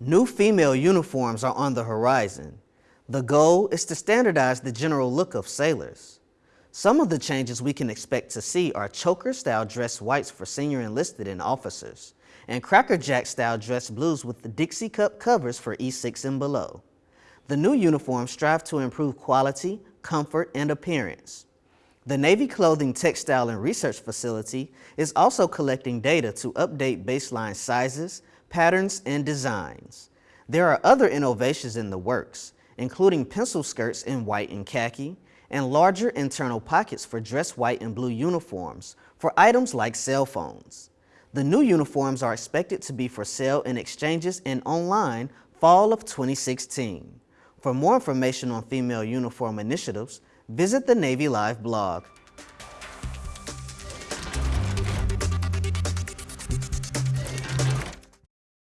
New female uniforms are on the horizon. The goal is to standardize the general look of sailors. Some of the changes we can expect to see are choker-style dress whites for senior enlisted and officers, and Cracker Jack-style dress blues with the Dixie Cup covers for E6 and below. The new uniforms strive to improve quality, comfort, and appearance. The Navy Clothing Textile and Research Facility is also collecting data to update baseline sizes, patterns, and designs. There are other innovations in the works, including pencil skirts in white and khaki, and larger internal pockets for dress white and blue uniforms for items like cell phones. The new uniforms are expected to be for sale in exchanges and online fall of 2016. For more information on female uniform initiatives, visit the Navy Live blog.